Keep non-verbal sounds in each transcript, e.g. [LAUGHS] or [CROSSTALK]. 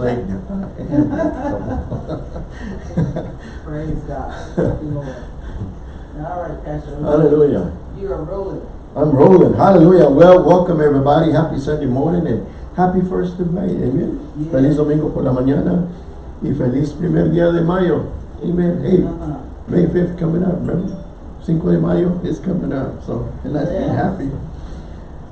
Satan. [LAUGHS] Praise God. You. All right, Pastor. Hallelujah. You are rolling. I'm rolling. Hallelujah. Well, welcome everybody. Happy Sunday morning and happy first of May. Amen. Yeah. Feliz domingo por la mañana y feliz primer día de mayo. Amen. Hey, Uh-huh. May 5th coming up, remember? Cinco de Mayo is coming up. So, and let's be happy.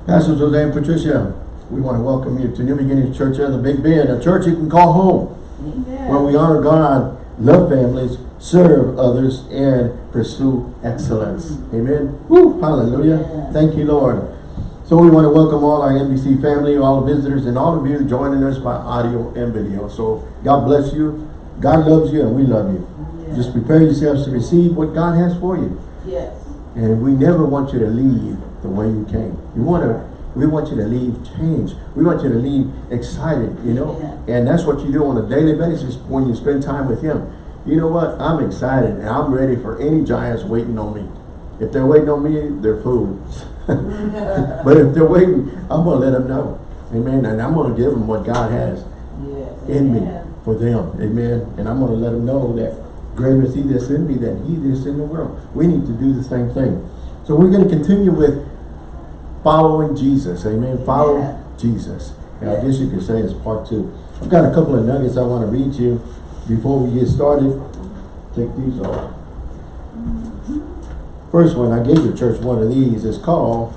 Pastor Jose and Patricia, we want to welcome you to New Beginnings Church of the Big Bend, a church you can call home. Amen. where we honor God, love families, serve others, and pursue excellence. Mm-hmm. Amen. Woo, hallelujah. Yeah. Thank you, Lord. So we want to welcome all our NBC family, all the visitors, and all of you joining us by audio and video. So God bless you. God loves you, and we love you. Yeah. Just prepare yourselves to receive what God has for you. Yes. And we never want you to leave the way you came. You want to, we want you to leave changed. We want you to leave excited, you know? And that's what you do on a daily basis when you spend time with Him. You know what? I'm excited and I'm ready for any giants waiting on me. If they're waiting on me, they're fools. [LAUGHS] but if they're waiting, I'm going to let them know. Amen. And I'm going to give them what God has Yes. in me for them. Amen. And I'm going to let them know that greater is he that's in me than he that's in the world. We need to do the same thing. So we're going to continue with following Jesus. Amen. Follow Yeah. Jesus. I guess you could say it's part two. I've got a couple of nuggets I want to read to you before we get started. Take these off. First one, I gave the church one of these. It's called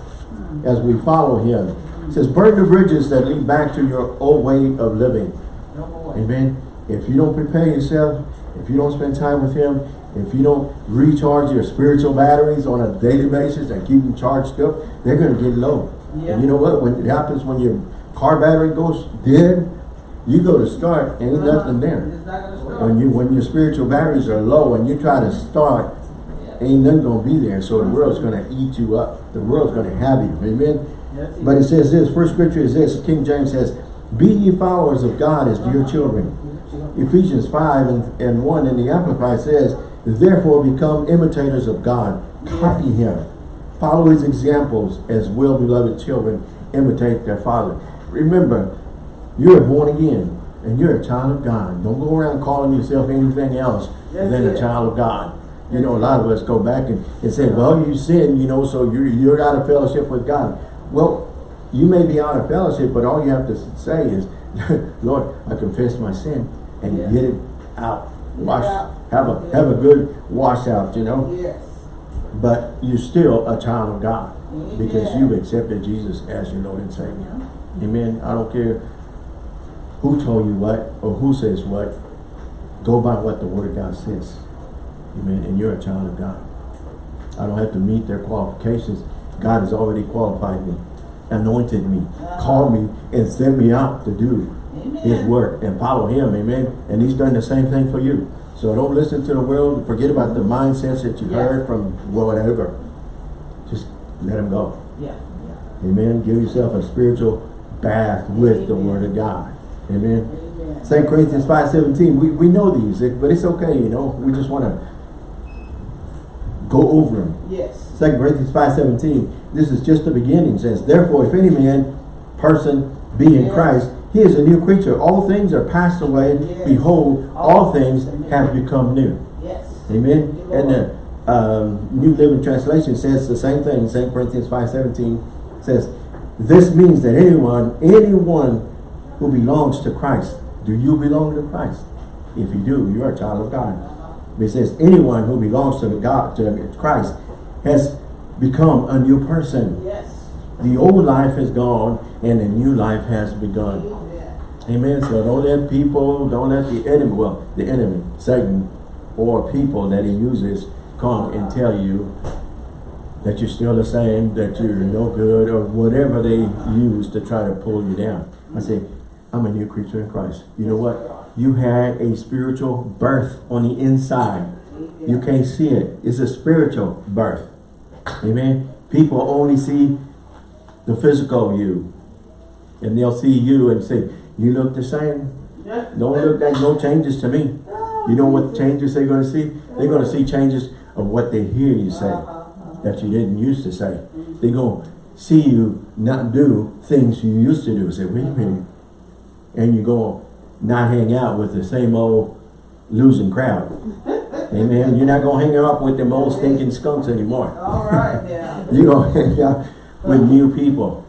As We Follow Him. It says, burn the bridges that lead back to your old way of living. Amen. If you don't prepare yourself, if you don't spend time with Him, if you don't recharge your spiritual batteries on a daily basis and keep them charged up, they're going to get low. Yeah. And you know what? When it happens when your car battery goes dead, you go to start, ain't Uh-huh. nothing there. Not. When you when your spiritual batteries are low and you try to start, Yeah. ain't nothing going to be there. So the world's going to eat you up. The world's going to have you. Amen. Yes, But it says this, first scripture is this, King James says, Be ye followers of God as dear children. Ephesians 5 and, and 1 in the Amplified says, Therefore become imitators of God, copy him. Follow his examples as well-beloved children imitate their father. Remember, you're born again and you're a child of God. Don't go around calling yourself anything else That's than a child of God. You know, a lot of us go back and, and say, well, you sin, you know, so you're, you're out of fellowship with God. Well, you may be out of fellowship, but all you have to say is, [LAUGHS] Lord, I confess my sin and Yeah. get it out. Wash, have a have a good wash out, you know. Yes. But you're still a child of God mm-hmm. because Amen. you've accepted Jesus as your Lord and Savior. Amen. I don't care who told you what or who says what. Go by what the Word of God says. Amen. And you're a child of God. I don't have to meet their qualifications. God has already qualified me, anointed me, uh-huh. called me, and sent me out to do His word and follow Him. Amen. And He's done the same thing for you. So don't listen to the world. Forget about the mindsets that you Yeah. heard from whatever. Just let Him go. Yeah. Yeah. Amen. Give yourself a spiritual bath with the Word of God. Amen. Amen. 2 Corinthians 5.17, we, we know these, but it's okay, you know. We just want to go over them. Yes. 2 Corinthians 5.17, this is just the beginning. Says, Therefore, if any man, person, be in Yes. Christ, he is a new creature. All things are passed away. Yes. Behold, all All things have become new. Yes. Amen. You, And the um, New Living Translation says the same thing. 2 Corinthians 5.17 says, This means that anyone, anyone who belongs to Christ, do you belong to Christ? If you do, you're a child of God. It says anyone who belongs to the God, to Christ, has become a new person. Yes. The old life is gone and a new life has begun. Amen. So don't let people, don't let the enemy, well, the enemy, Satan, or people that he uses come and tell you that you're still the same, that you're no good, or whatever they use to try to pull you down. I say, I'm a new creature in Christ. You know what? You had a spiritual birth on the inside. You can't see it. It's a spiritual birth. Amen. People only see the physical you. And they'll see you and say, you look the same. Don't look like no changes to me. Ah. You know what changes they're going to see? They're going to see changes of what they hear you say uh-huh, uh-huh. that you didn't used to say. They're going to see you not do things you used to do. Say, wait a uh-huh. minute. And you go, not hang out with the same old losing crowd. [LAUGHS] Amen. You're not gonna hang out with them old stinking skunks anymore. All right now. [LAUGHS] You're gonna hang out with new people.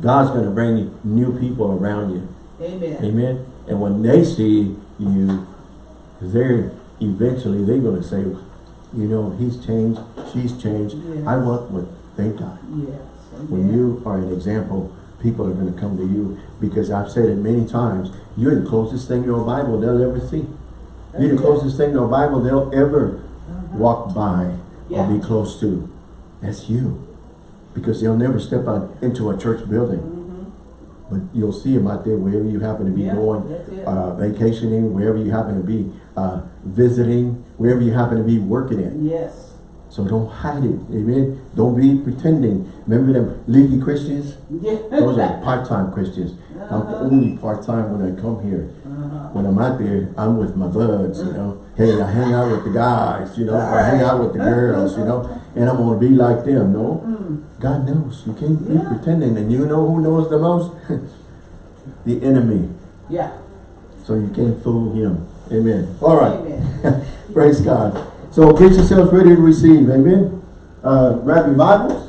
God's gonna bring new people around you. Amen. Amen. And when they see you, they're eventually they're gonna say, you know, he's changed, she's changed. Yes. I want what they got. Yes. When you are an example, people are going to come to you because I've said it many times. You're the closest thing to a Bible they'll ever see. You're the closest thing to a Bible they'll ever uh-huh. walk by Yeah. or be close to. That's you. Because they'll never step out into a church building. But you'll see them out there wherever you happen to be Yeah, going, uh, vacationing, wherever you happen to be uh, visiting, wherever you happen to be working at. Yes. So don't hide it, amen? Don't be pretending. Remember them leaky Christians? Yeah. Those are part-time Christians. I'm Uh-huh. only part-time when I come here. Uh-huh. When I'm out there, I'm with my buds, you know. Hey, I hang out with the guys, you know, or I hang out with the girls, you know, and I'm gonna be like them, no? Mm. God knows. You can't be pretending. And you know who knows the most? [LAUGHS] the enemy. Yeah. So you can't fool him. Amen. All right. Amen. [LAUGHS] Praise God. So get yourselves ready to receive. Amen. Uh, grab your Bibles.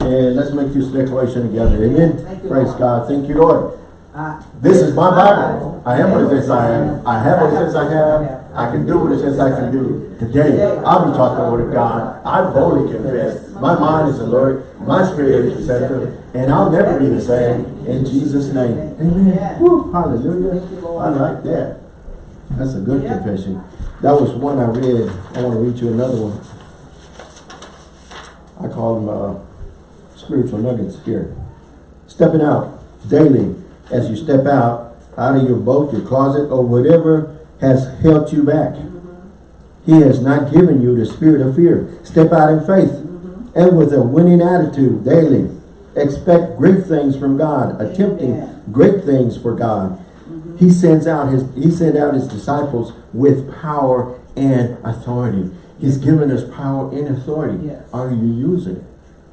And let's make this declaration together. Amen. You, Praise Lord. God. Thank you, Lord. I- This is my Bible. I am what it says I am. I have what it says I have. I can do what it says I can do. Today, I'll be talking the word of God. I boldly confess. My mind is alert. My spirit is receptive. And I'll never be the same. In Jesus' name. Amen. Woo, hallelujah. Thank you, Lord. I like that. That's a good confession. That was one I read. I want to read you another one. I call them uh, spiritual nuggets here. Stepping out daily as you step out, out of your boat, your closet, or whatever has held you back. He has not given you the spirit of fear. Step out in faith and with a winning attitude daily. Expect great things from God, attempting Amen. great things for God. He sends out his he sent out his disciples with power and authority. He's given us power and authority. Yes. Are you using it?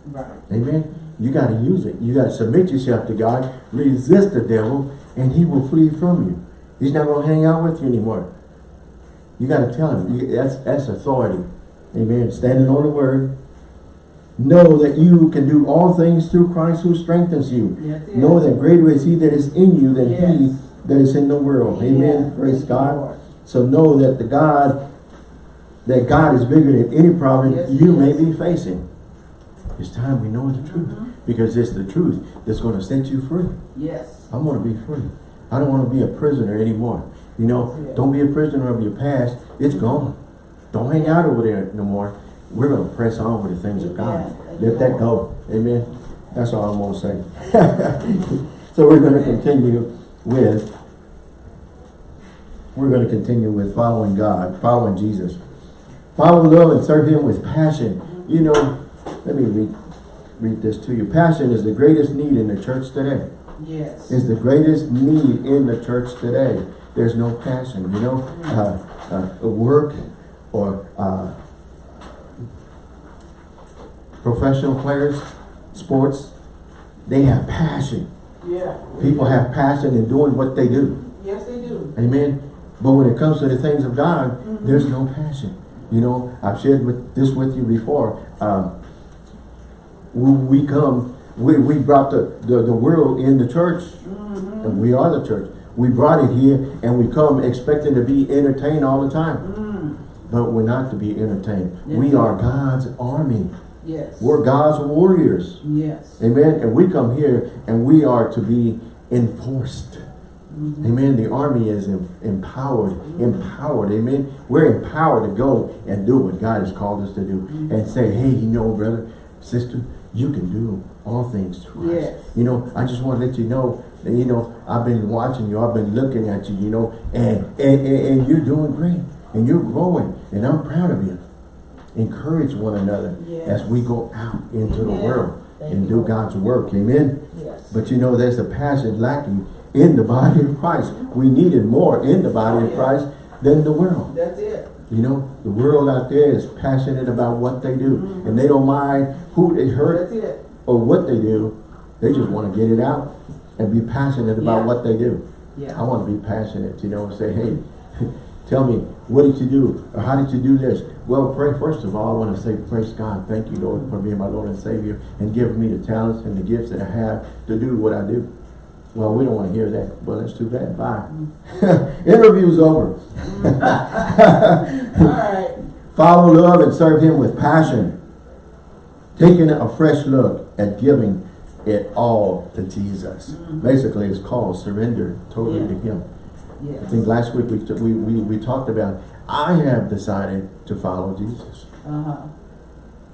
Right. Amen. You got to use it. You got to submit yourself to God, resist the devil, and he will flee from you. He's not going to hang out with you anymore. You got to tell him. That's, that's authority. Amen. Standing on the word. Know that you can do all things through Christ who strengthens you. It. Know that greater is he that is in you than he that is in the world. Amen. Praise God. So know that the God, that God is bigger than any problem Yes, you may be facing. It's time we know the truth. Uh-huh. Because it's the truth that's going to set you free. Yes. I'm going to be free. I don't want to be a prisoner anymore. You know, Yeah. don't be a prisoner of your past. It's gone. Don't hang out over there no more. We're going to press on with the things of God. Thank Let that go. Amen. That's all I'm going to say. [LAUGHS] so we're going to continue with we're going to continue with following God, following Jesus. Follow, love, and serve Him with passion. You know, let me read, read this to you. Passion is the greatest need in the church today. Yes. Is the greatest need in the church today. There's no passion, you know. Uh, uh, work or uh, professional players, sports, they have passion. Yeah. People have passion in doing what they do. Yes, they do. Amen. But when it comes to the things of God, there's no passion. You know, I've shared with this with you before. Um, we, we come, we, we brought the, the, the world in the church. Mm-hmm. And we are the church. We brought it here and we come expecting to be entertained all the time. Mm. But we're not to be entertained. Yes. We are God's army. Yes. We're God's warriors. Yes. Amen. And we come here and we are to be enforced. Mm-hmm. Amen. The army is em- empowered, mm-hmm. empowered. Amen. We're empowered to go and do what God has called us to do. And say, hey, you know, brother, sister, you can do all things through us. You know, I just want to let you know that, you know, I've been watching you. I've been looking at you, you know, and, and, and, and you're doing great. And you're growing. And I'm proud of you. Encourage one another Yes. as we go out into the world Thank and do God's work. Amen. Yes. But you know, there's a passion lacking in the body of Christ. We needed more in the body of oh, Yeah. Christ than the world. That's it. You know, the world out there is passionate about what they do. Mm-hmm. And they don't mind who they hurt it. or what they do. They just want to get it out and be passionate about Yeah. what they do. Yeah. I want to be passionate, you know, and say, hey, [LAUGHS] tell me, what did you do? Or how did you do this? Well, pray, first of all, I want to say, praise God. Thank you, Lord, for being my Lord and Savior and giving me the talents and the gifts that I have to do what I do. Well, we don't want to hear that. Well, that's too bad. Bye. [LAUGHS] Interview's over. [LAUGHS] All right. Follow love and serve him with passion. Taking a fresh look at giving it all to Jesus. Basically, it's called surrender totally Yeah. to him. I think last week we, we, we, we talked about, I have decided to follow Jesus. Uh-huh.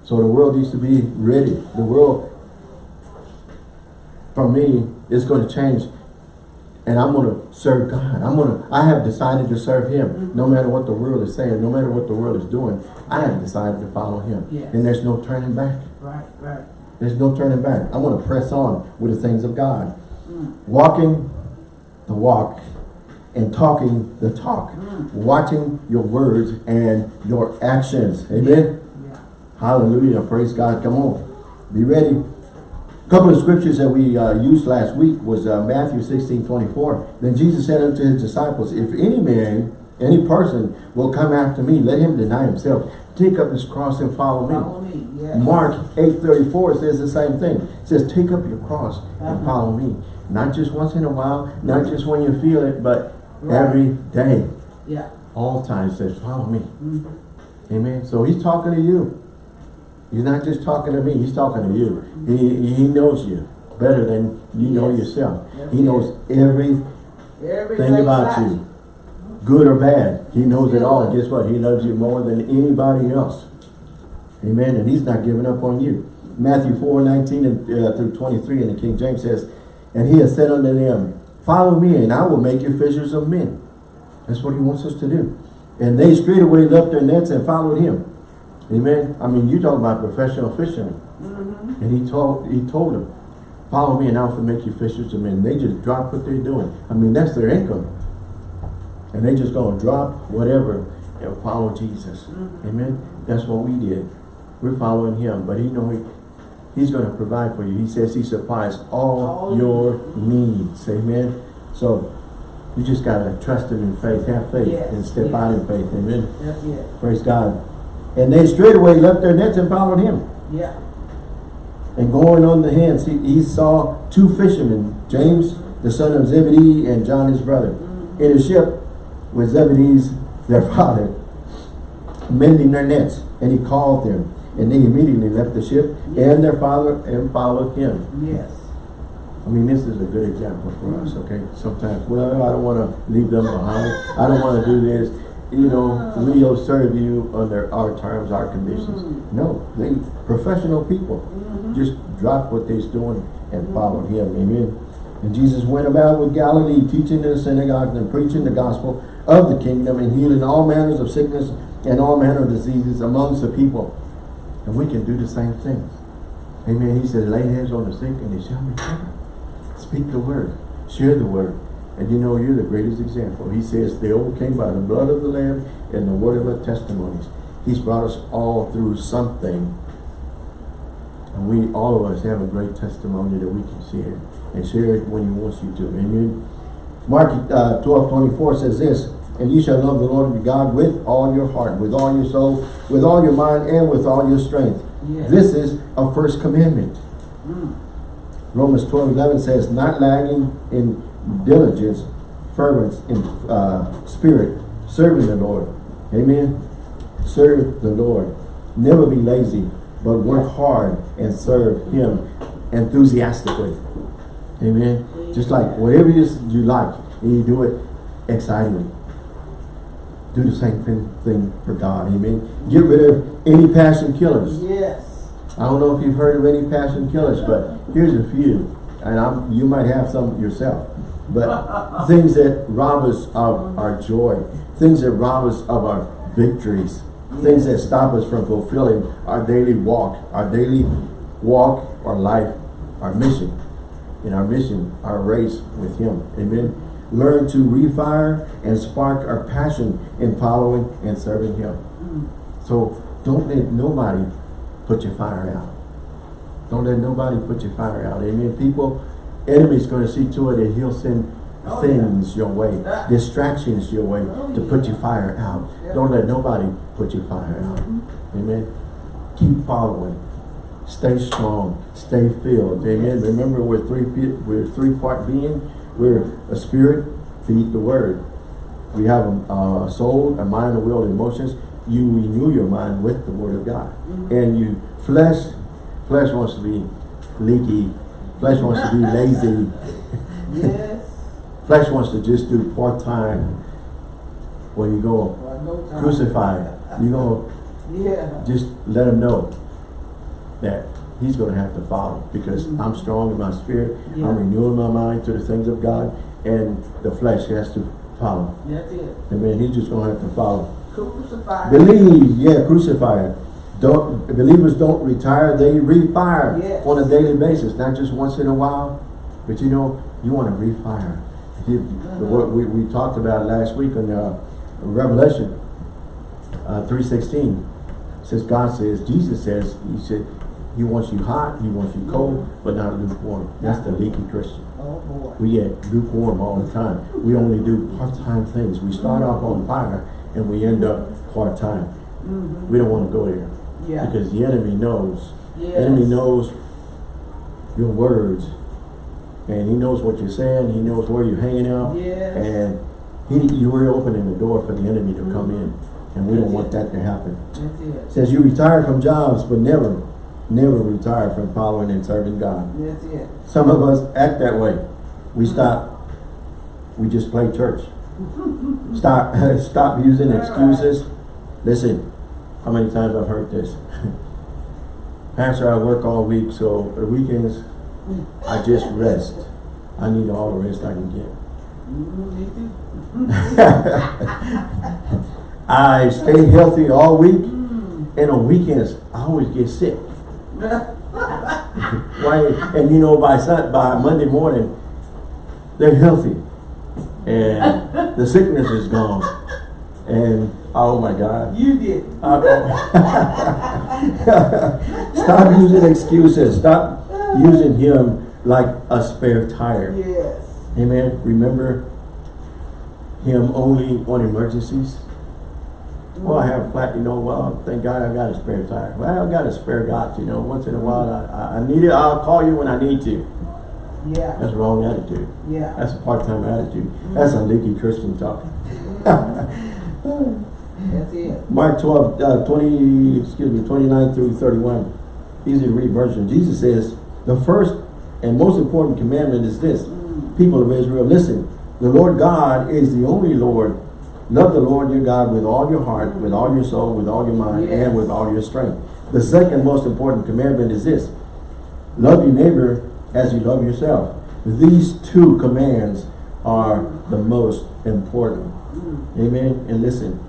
So the world needs to be ready. The world, for me, is going to change. And I'm going to serve God. I'm going to, I have decided to serve Him. Mm-hmm. No matter what the world is saying, no matter what the world is doing, I have decided to follow Him. Yes. And there's no turning back. Right, right. There's no turning back. I want to press on with the things of God. Mm. Walking the walk and talking the talk. Mm. Watching your words and your actions. Amen. Yeah. Hallelujah. Praise God. Come on. Be ready. Couple of scriptures that we uh, used last week was uh, Matthew 16, 24. Then Jesus said unto his disciples, If any man, any person will come after me, let him deny himself. Take up his cross and follow me. Follow me, yes. Mark 8.34 says the same thing. It says, take up your cross and Uh-huh. follow me. Not just once in a while, not just when you feel it, but Right. every day. Yeah. All times says, follow me. Mhm. Amen. So he's talking to you. He's not just talking to me, he's talking to you. He, he knows you better than you know yourself. Yes, He knows everything Everything about you. Good or bad. He knows it all. Guess what? He loves you more than anybody else. Amen. And he's not giving up on you. Matthew 4, 19 and, uh, through 23 in the King James says, And he has said unto them, Follow me, and I will make you fishers of men. That's what he wants us to do. And they straightway left their nets and followed him. Amen. I mean, you talk about professional fishermen. Mm-hmm. And he told he told them, follow me and I will make you fishers of men. They just drop what they're doing. I mean, that's their income. And they just gonna drop whatever and follow Jesus. Amen. That's what we did. We're following him, but he know he, he's gonna provide for you. He says he supplies all, All your needs. Amen. So you just gotta trust him in faith, have faith, Yes, and step yes. out in faith. Amen. It. Praise God. And they straightway left their nets and followed him. Yeah. And going on the hands, he, he saw two fishermen, James, the son of Zebedee, and John his brother, in a ship with Zebedee's, their [LAUGHS] father, mending their nets. And he called them. And they immediately left the ship and their father and followed him. Yes. I mean, this is a good example for us, okay? Sometimes, well, I don't want to leave them behind. I don't want to do this. You know, we'll ah. serve you under our terms, our conditions. Mm. No, they professional people. Mm-hmm. Just drop what they're doing and follow mm-hmm. him. Amen. And Jesus went about with Galilee, teaching in the synagogues and preaching the gospel of the kingdom and healing all manners of sickness and all manner of diseases amongst the people. And we can do the same thing. Amen. He said, lay hands on the sick and they shall recover. Speak the word. Share the word. And you know, you're the greatest example. He says they overcame by the blood of the Lamb and the word of our testimonies. He's brought us all through something. And we, all of us, have a great testimony that we can share. And share it when he wants you to. Amen. Mark uh, 12, 24 says this, And ye shall love the Lord your God with all your heart, with all your soul, with all your mind, and with all your strength. Yes. This is a first commandment. Mm. Romans 12, 11 says, Not lagging in diligence, fervence in uh, spirit, serving the Lord. Amen. Serve the Lord. Never be lazy, but work hard and serve Him enthusiastically. Amen. Just like whatever it is you like, and you do it excitedly. Do the same thing, thing for God. Amen. Get rid of any passion killers. Yes. I don't know if you've heard of any passion killers, but here's a few. And I'm, you might have some yourself. But things that rob us of our joy. Things that rob us of our victories. Things that stop us from fulfilling our daily walk. Our daily walk, our life, our mission. In our mission, our race with Him. Amen. Learn to refire and spark our passion in following and serving Him. So don't let nobody put your fire out. Don't let nobody put your fire out. Amen. People, enemy's going to see to it that he'll send Oh, things your way, distractions your way Oh, to put your fire out. Don't let nobody put your fire out. Mhm. Amen. Keep following. Stay strong. Stay filled. Amen. Yes. Remember, we're three. We're three part being. We're a spirit. Feed the word. We have a, a soul, a mind, a will, and emotions. You renew your mind with the word of God, Mhm. and you flesh. Flesh wants to be leaky. Flesh wants to be lazy. [LAUGHS] Yes. Flesh wants to just do part time. When you go Well, no time. crucified, you go Yeah. just let him know that he's going to have to follow because Mhm. I'm strong in my spirit. Yeah. I'm renewing my mind to the things of God, and the flesh has to follow. That's it. I mean, he's just going to have to follow. Crucified. Believe, yeah, crucified. Don't believers don't retire; they refire Yes. on a daily basis, not just once in a while. But you know, you want to refire. You- the Uh-huh. word we, we talked about last week on uh, Revelation uh, three sixteen. Says God says Jesus says He said He wants you hot, He wants you cold, but not lukewarm. That's the leaky Christian. Oh, boy. We get lukewarm all the time. We only do part-time things. We start off on fire and we end up part-time. Mhm. We don't want to go there Yeah. because the enemy knows. Yes. enemy knows your words and he knows what you're saying. He knows where you're hanging out. Yes. And he, you're opening the door for the enemy to come in. And we don't want that to happen. That's it. says you retire from jobs, but never, never retire from following and serving God. That's it. Some of us act that way. We stop, we just play church. [LAUGHS] Stop, [LAUGHS] stop using excuses. Listen, how many times I've heard this? [LAUGHS] Pastor, I work all week, so the weekends, I just rest. I need all the rest I can get. [LAUGHS] I stay healthy all week, and on weekends, I always get sick. [LAUGHS] Why? And you know, by Sun, by Monday morning, they're healthy, and the sickness is gone. And oh my God! You did. Uh, [LAUGHS] Stop using excuses. Stop using him like a spare tire. Yes. Amen. Remember him only on emergencies. Well, I have a flat, you know, well, thank God I've got a spare tire. Well, I've got a spare got, you know, once in a while I, I- need it, I'll call you when I need to. Yeah. That's wrong attitude. Yeah. That's a part-time attitude. That's a leaky Christian talk. [LAUGHS] That's it. Mark 12, uh, 20, excuse me, 29 through 31. Easy to read version. Jesus says, the first and most important commandment is this. Mm. People of Israel, listen. The Lord God is the only Lord. Love the Lord your God with all your heart, with all your soul, with all your mind, Yes. and with all your strength. The second most important commandment is this. Love your neighbor as you love yourself. These two commands are the most important. Mm. Amen. And listen,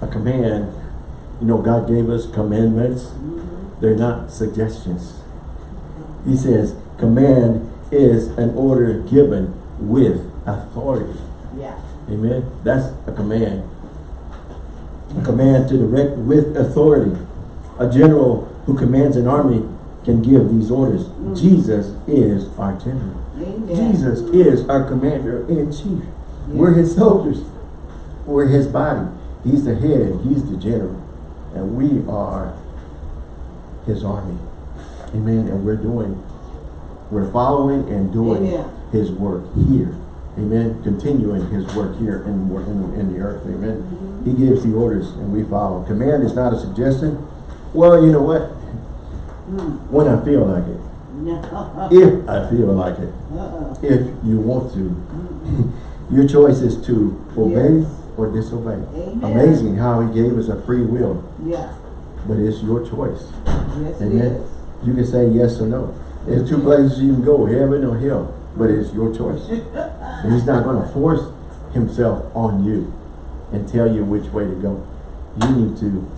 a command, you know, God gave us commandments. Mhm. They're not suggestions. He says, command is an order given with authority. Yeah. Amen. That's a command. A command to direct with authority. A general who commands an army can give these orders. Mm. Jesus is our general. Amen. Jesus is our commander in chief. We're his soldiers. We're his body. He's the head. He's the general. And we are his army. Amen. And we're doing, we're following and doing Amen. his work here. Amen. Continuing his work here in, in, in the earth. Amen. Mhm. He gives the orders and we follow. Command is not a suggestion. Well, you know what? Mm. When I feel like it. [LAUGHS] If I feel like it. Uh-uh. If you want to. Mm. [LAUGHS] Your choice is to obey Yes. Or disobey. Amen. Amazing how he gave us a free will, Yeah. but it's your choice. Yes, it Amen. is. You can say yes or no. There's two places you can go, heaven or hell, but it's your choice. And [LAUGHS] he's not going to force himself on you and tell you which way to go. You need to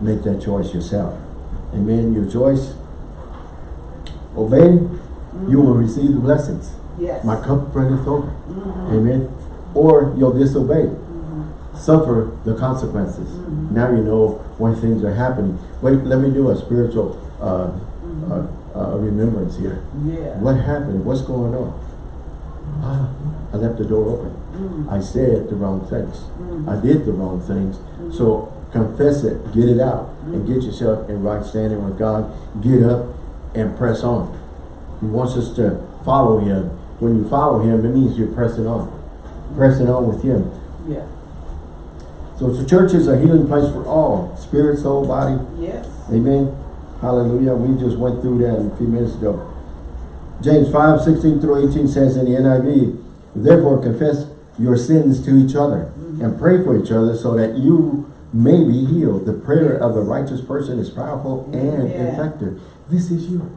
make that choice yourself. Amen. Your choice, obey, you will receive the blessings. Yes. My cup runneth over. Mhm. Amen. Or you'll disobey. Suffer the consequences. Mhm. Now you know why things are happening. Wait, let me do a spiritual uh, uh, uh, remembrance here. Yeah. What happened? What's going on? ah, I left the door open. Mm. I said the wrong things. Mm. I did the wrong things. So confess it, get it out, and get yourself in right standing with God. Get up and press on. He wants us to follow Him. When you follow Him, it means you're pressing on. Pressing on with Him. Yeah. So the church is a healing place for all. Spirit, soul, body. Yes. Amen. Hallelujah. We just went through that a few minutes ago. James 5, 16 through 18 says in the NIV, Therefore confess your sins to each other mm-hmm. and pray for each other so that you may be healed. The prayer of a righteous person is powerful and Yeah. effective. This is you.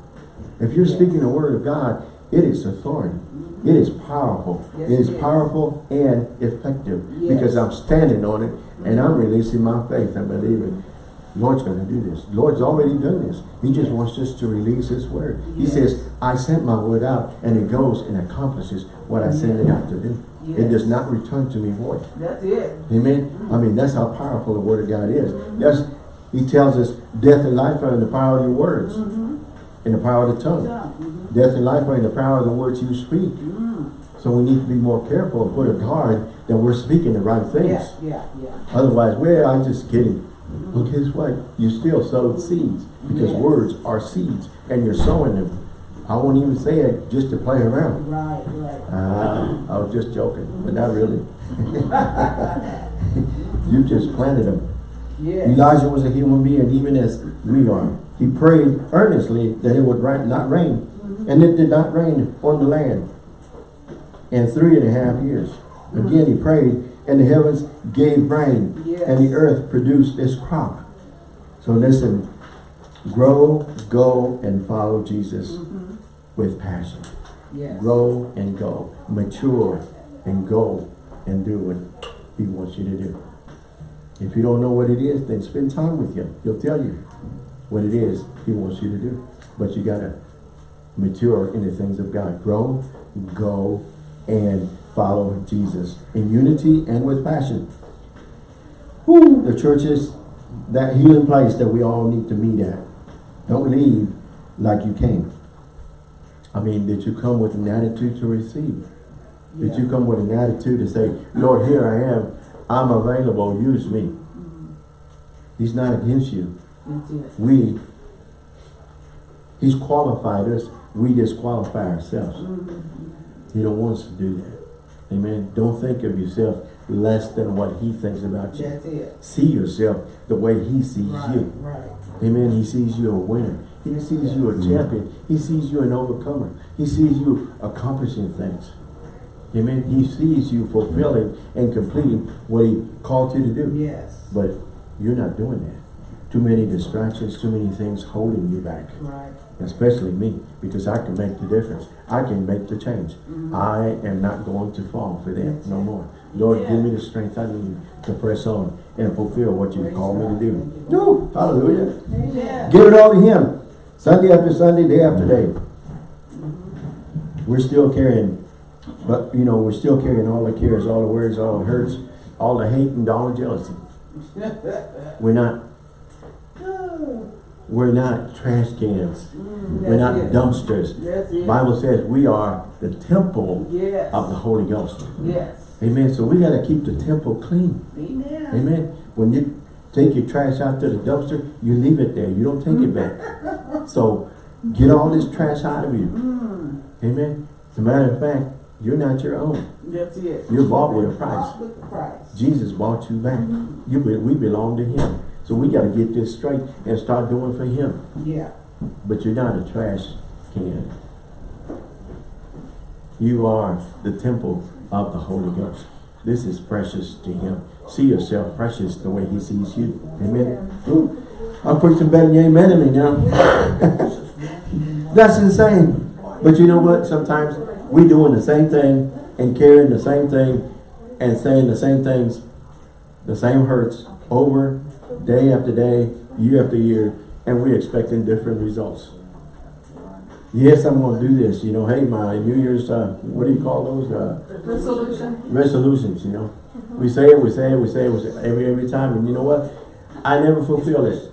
If you're Yeah. speaking the word of God, it is authority. It is powerful. Yes, it is it is. powerful and effective because I'm standing on it and I'm releasing my faith and believing. Lord's going to do this. Lord's already done this. He just Yes. wants us to release His word. He says, I sent my word out and it goes and accomplishes what I sent it out to do. It does not return to me void. That's it. Amen. I mean, that's how powerful the word of God is. That's, he tells us death and life are in the power of your words, Mm-hmm. in the power of the tongue. Death and life are in the power of the words you speak. Mm. So we need to be more careful and put a guard that we're speaking the right things. Yeah, yeah, yeah. Otherwise, well, I'm just kidding. Well, guess what? You still sowed seeds because Yes. words are seeds and you're sowing them. I won't even say it just to play around. Right, right. Uh, I was just joking, but not really. [LAUGHS] you just planted them. Yes. Elijah was a human being even as we are. He prayed earnestly that it would not rain. And it did not rain on the land in three and a half years. Again he prayed and the heavens gave rain Yes. and the earth produced its crop. So listen, grow, go and follow Jesus Mhm. with passion. Yes. Grow and go. Mature and go and do what he wants you to do. If you don't know what it is, then spend time with him. He'll tell you what it is he wants you to do. But you gotta mature in the things of God. Grow, go, and follow Jesus in unity and with passion. Whew, the church is that healing place that we all need to meet at. Don't leave like you came. I mean, did you come with an attitude to receive? Did Yeah. you come with an attitude to say, Lord, here I am. I'm available. Use me. Mhm. He's not against you. We, He's qualified us. We disqualify ourselves. Mhm. He don't want us to do that. Amen. Don't think of yourself less than what He thinks about you. See yourself the way He sees Right, you. right. Amen. He sees you a winner. He sees you a champion. He sees you an overcomer. He sees you accomplishing things. Amen. He sees you fulfilling and completing what he called you to do. Yes. But you're not doing that. Too many distractions, too many things holding you back. Right. Especially me, because I can make the difference. I can make the change. Mhm. I am not going to fall for That's no it. more. Lord, Yeah. give me the strength I need to press on and fulfill what you called me to do. No, hallelujah. Amen. Give it all to Him. Sunday after Sunday, day after day. We're still carrying, but you know, we're still carrying all the cares, all the worries, all the hurts, all the hate and all the jealousy. [LAUGHS] We're not, we're not trash cans. Mm, We're not it. dumpsters. Bible says we are the temple Yes. of the Holy Ghost. Yes. Amen. So we got to keep the temple clean. Amen. Amen. When you take your trash out to the dumpster, you leave it there. You don't take it back. [LAUGHS] So get all this trash out of you. Mm, Amen. As a matter of fact, you're not your own. that's it. You're bought with a price. With price. Jesus bought you back. You be, we belong to him. So we got to get this straight and start doing for him. Yeah. But you're not a trash can. You are the temple of the Holy Ghost. This is precious to him. See yourself precious the way he sees you. Amen. Ooh, I'm preaching better than you amen to me now. [LAUGHS] That's insane. But you know what? Sometimes we doing the same thing and carrying the same thing and saying the same things, the same hurts over day after day, year after year, and we're expecting different results. Yes, I'm going to do this. You know, hey, my New Year's, uh, what do you call those? Uh, Resolution. resolutions, you know. We say it, we say it, we say it, we say it every, every time. And you know what? I never fulfill it.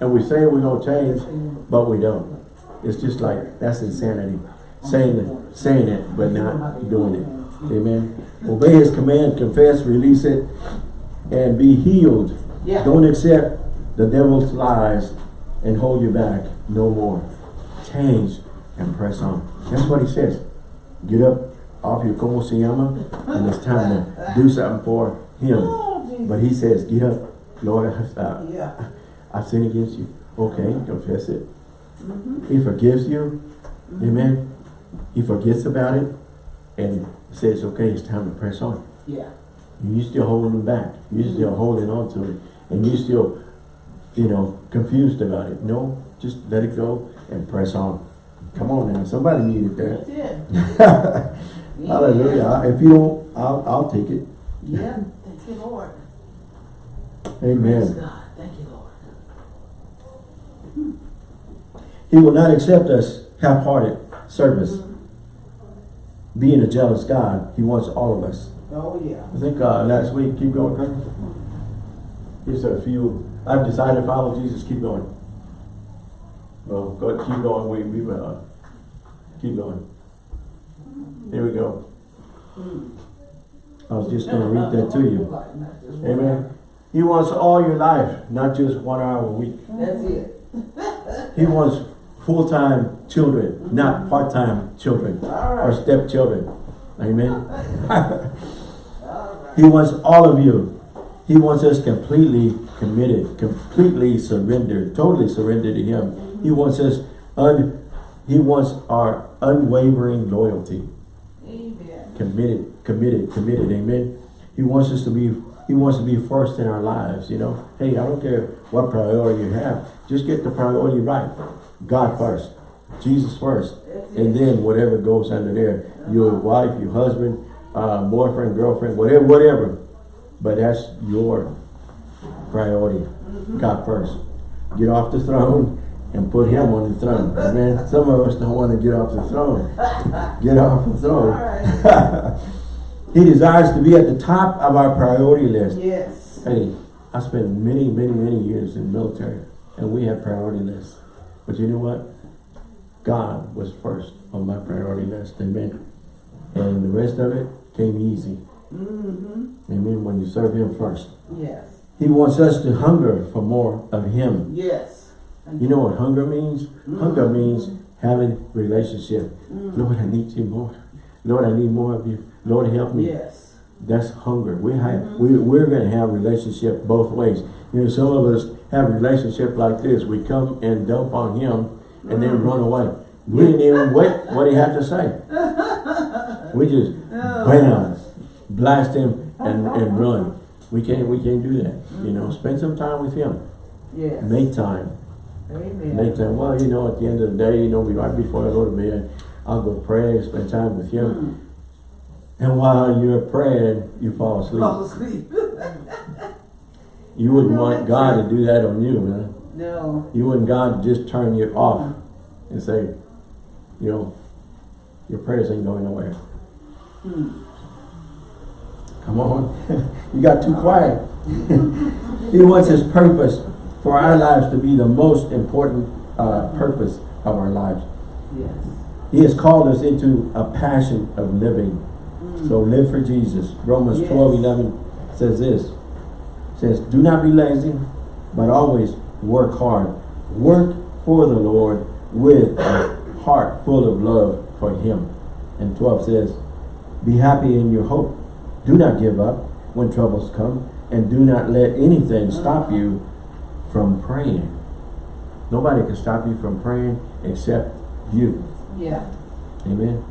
And we say we're going to change, but we don't. It's just like, that's insanity. Saying the saying it, but not doing it. Amen. Obey his command, confess, release it, and be healed. Yeah. Don't accept the devil's lies and hold you back no more. Change and press on. That's what he says. Get up off your como se llama, and it's time to do something for him. Oh, But he says, get up, Lord, I, I, Yeah. I sin against you. Okay, confess it. Mhm. He forgives you. Amen. He forgets about it and says, okay, it's time to press on. Yeah. You're still holding back. you're still holding on to it. And you still, you know, confused about it. No, just let it go and press on. Come on now. Somebody needed That's that. it. [LAUGHS] Hallelujah. If you don't, I'll, I'll take it. Yeah. Thank you, Lord. Praise Amen. God. Thank you, Lord. He will not accept us half-hearted service. Being a jealous God, he wants all of us. Oh, yeah. I think uh, last week, keep going, Here's a few, I've decided to follow Jesus, keep going. Well, go, keep going, we, we, uh, keep going. Here we go. I was just gonna read that to you. Amen. He wants all your life, not just one hour a week. That's it. He wants full-time children, not part-time children All or stepchildren. Amen. [LAUGHS] Right. He wants all of you. He wants us completely committed, completely surrendered, totally surrendered to Him. He wants us un, He wants our unwavering loyalty, Amen. committed, committed, committed. Amen. He wants us to be. He wants to be first in our lives. You know. Hey, I don't care what priority you have. Just get the priority right. God first, Jesus first, and then whatever goes under there. Your wife, your husband, uh, boyfriend, girlfriend, whatever, whatever. But that's your priority. God first. Get off the throne and put him on the throne. Amen. Some of us don't want to get off the throne. Get off the throne. [LAUGHS] he desires to be at the top of our priority list. Yes. Hey, I spent many, many, many years in the military and we had priority lists. But you know what? God was first on my priority list. Amen. And the rest of it came easy. Mm-hmm. Amen. When you serve him first. Yes. He wants us to hunger for more of him. Yes. You know what hunger means? Hunger means having relationship. Mm. Lord, I need you more. Lord, I need more of you. Lord, help me. Yes. That's hunger. We have, we, we're going to have relationship both ways. You know, some of us have relationship like this. We come and dump on him and then run away. We didn't even wait what he had to say. [LAUGHS] We just, bam, blast him and, and run. We can't, we can't do that. You know, spend some time with him. Yeah. Make time. Amen. Make time. Well, you know, at the end of the day, you know, right before I go to bed, I'll go pray, spend time with him. Mm. And while you're praying, you fall asleep. Fall asleep. [LAUGHS] You wouldn't No, want God it. to do that on you, man. no. You wouldn't God to just turn you off and say, you know, your prayers ain't going nowhere. Hmm. Come on. [LAUGHS] you got too quiet. [LAUGHS] he wants his purpose for our lives to be the most important uh, purpose of our lives. Yes. He has called us into a passion of living. So live for Jesus. Romans Yes. 12, 11 says this. Says, do not be lazy, but always work hard. Work for the Lord with a heart full of love for him. And 12 says, be happy in your hope. Do not give up when troubles come. And do not let anything stop you from praying. Nobody can stop you from praying except you. Yeah. Amen.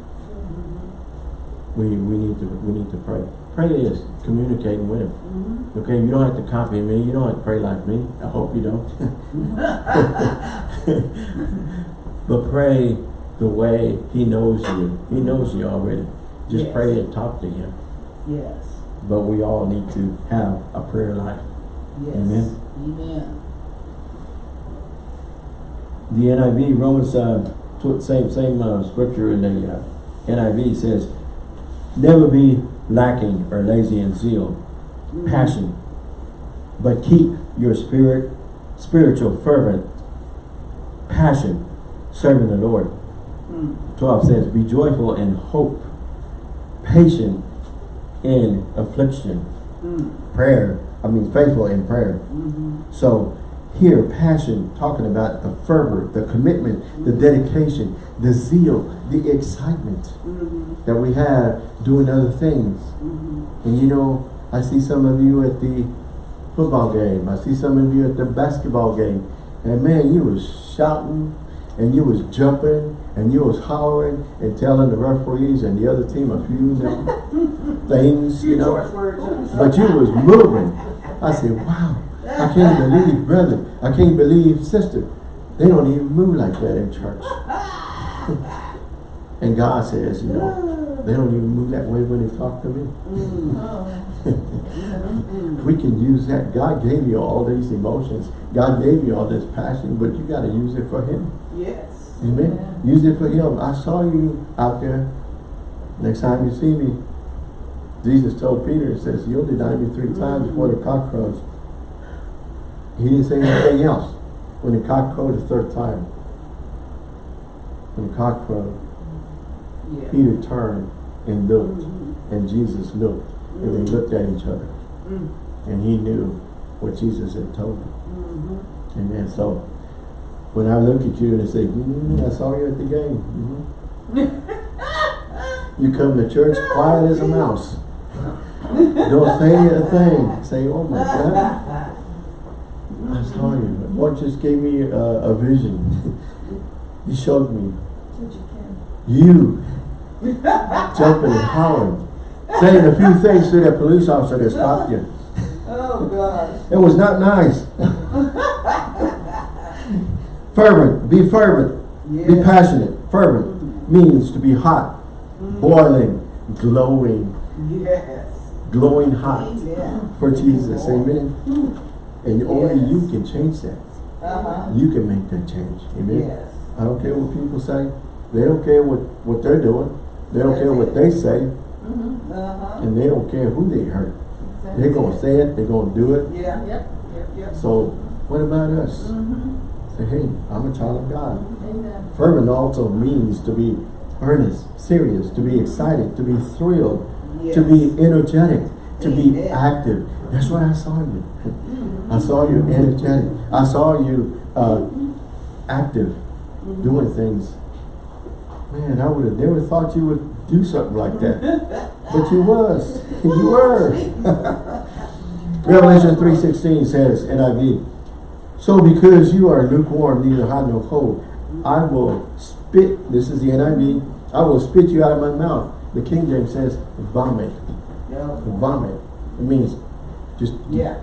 We we need to we need to pray. Pray is communicating with him. Mm-hmm. Okay, you don't have to copy me. You don't have to pray like me. I hope you don't. [LAUGHS] but pray the way he knows you. He knows you already. Just Yes. pray and talk to him. Yes. But we all need to have a prayer life. Yes. Amen. Amen. The NIV, Romans, uh, same, same uh, scripture in the uh, NIV says, never be lacking or lazy in zeal, Mm. passion, but keep your spirit, spiritual fervent passion, serving the Lord. Mm. 12 says, Be joyful in hope, patient in affliction, Mm. prayer, I mean faithful in prayer. Mhm. So here, passion, talking about the fervor, the commitment, the dedication, the zeal, the excitement Mhm. that we have doing other things. And you know, I see some of you at the football game. I see some of you at the basketball game. And man, you was shouting and you was jumping and you was hollering and telling the referees and the other team a few [LAUGHS] things, you know. But you was moving. I said, wow, I can't believe, brother. I can't believe, sister. They don't even move like that in church. [LAUGHS] and God says, you know, they don't even move that way when they talk to me. Mm. [LAUGHS] We can use that. God gave you all these emotions. God gave you all this passion, but you got to use it for Him. Yes. Amen. Use it for Him. I saw you out there. Next time you see me, Jesus told Peter, He says, you'll deny me three times before the cock crows. He didn't say anything else. When the cock crowed the third time, when the cock crowed, Yeah. Peter turned and looked, Mhm. and Jesus looked, and they looked at each other, Mm. and he knew what Jesus had told him. Mhm. Amen. So when I look at you and I say, mm, I saw you at the game. [LAUGHS] You come to church quiet as a mouse. Don't say a thing. Say, oh my God. I saw you. Lord just gave me a, a vision. [LAUGHS] he showed me you jumping and hollering, saying a few things to that police officer that stopped you. Oh, gosh. It was not nice. fervent, be fervent, be passionate. Fervent means to be hot, boiling, glowing, Yes. glowing hot Yeah. for Jesus. Amen. And only Yes. you can change that. Uh-huh. You can make that change. Amen. Yes. I don't care what people say. They don't care what, what they're doing. They don't care what they say. Uh-huh. And they don't care who they hurt. They're going to say it. They're going to do it. Yeah. Yep. Yep. Yep. So what about us? Mm-hmm. Say, hey, I'm a child of God. Amen. Fervent also means to be earnest, serious, to be excited, to be thrilled, to be energetic, to be active. That's what I saw you. I saw you energetic. I saw you uh, active, doing things. Man, I would have never thought you would do something like that. But you was. You [LAUGHS] were. [LAUGHS] Revelation 3.16 says, NIV, So because you are lukewarm, neither hot nor cold, I will spit, this is the NIV, I will spit you out of my mouth. The King James says, vomit. Yeah. Vomit. It means just Yeah.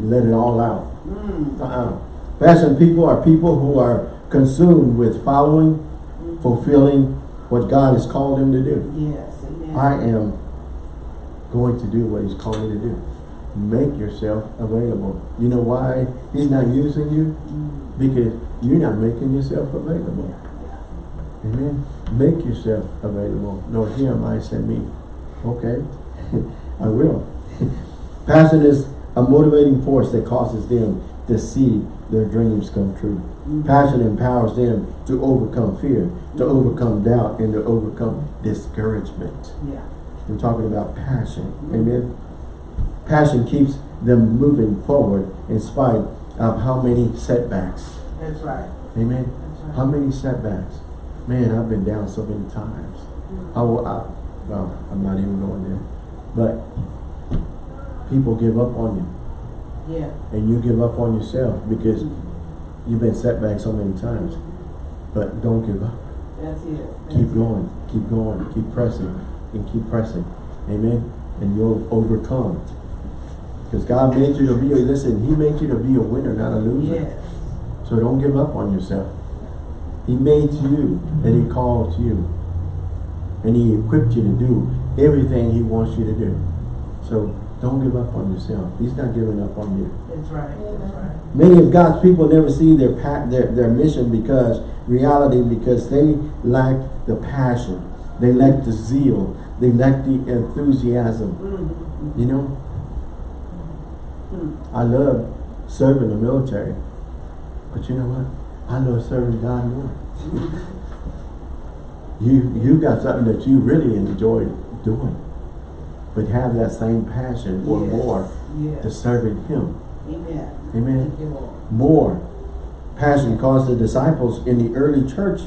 let it all out. Mm. Uh-uh. Passion people are people who are consumed with following, fulfilling what God has called him to do. Yes. Amen. I am going to do what he's called me to do. Make yourself available. You know why he's not using you? Mm. Because you're not making yourself available. Amen. Make yourself available. Lord, here am I, send me. Okay, [LAUGHS] I will. [LAUGHS] Passion is a motivating force that causes them to see their dreams come true. Passion empowers them to overcome fear, to overcome doubt, and to overcome discouragement. Yeah. We're talking about passion. Amen. Passion keeps them moving forward in spite of how many setbacks. That's right. Amen. That's right. How many setbacks? Man, I've been down so many times. Mm. I, will- I, well, I'm not even going there. But people give up on you. Yeah. And you give up on yourself because mm-hmm. you've been set back so many times. But don't give up. That's it. That's Keep it. going, keep going, keep pressing, and keep pressing. Amen. And you'll overcome. Because God made you to be a, listen, He made you to be a winner, not a loser. Yes. So don't give up on yourself. He made you and He called you. And He equipped you to do everything He wants you to do. So don't give up on yourself. He's not giving up on you. That's right. That's right. Many of God's people never see their their, their mission because reality because they lack the passion. They lack the zeal. They lack the enthusiasm. Mm-hmm. You know, Mm. I love serving the military. But you know what? I love serving God more. You, you got something that you really enjoy doing. But have that same passion or Yes. more to Yes. serving him. Amen. Amen. You, More passion caused the disciples in the early church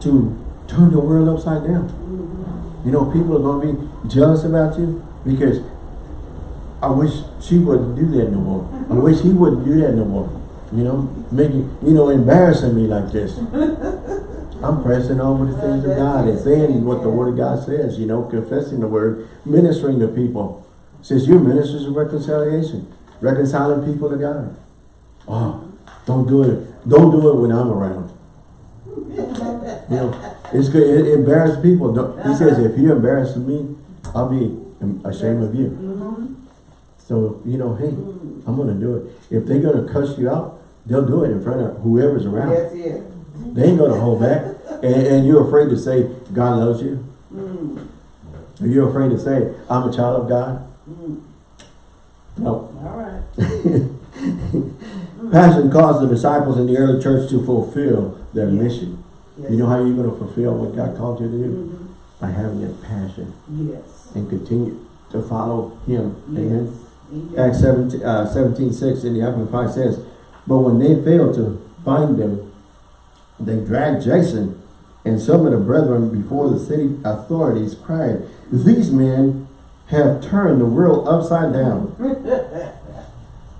to turn the world upside down. Mm-hmm. You know, people are going to be jealous about you because I wish she wouldn't do that no more. I [LAUGHS] wish he wouldn't do that no more. You know, making, you know, embarrassing me like this. [LAUGHS] I'm pressing on with the things of God and saying what the Word of God says, you know, confessing the Word, ministering to people. Says you're ministers of reconciliation, reconciling people to God. Oh, don't do it. Don't do it when I'm around. You know, it's good. It, it embarrasses people. Don't, he says, if you embarrass me, I'll be ashamed of you. So, you know, hey, I'm going to do it. If they're going to cuss you out, they'll do it in front of whoever's around. That's it. They ain't going to hold back. And, and you're afraid to say, God loves you. Are you afraid to say, I'm a child of God? No. All right. [LAUGHS] Passion caused the disciples in the early church to fulfill their Yeah. mission. Yes. You know how you're going to fulfill what God called you to do? Mhm. By having that passion Yes. and continue to follow Him. Amen. Yes. Amen. Acts 17, uh, 17 6 in the Amplified says, But when they failed to find them, they dragged Jason and some of the brethren before the city authorities cried, These men have turned the world upside down. [LAUGHS]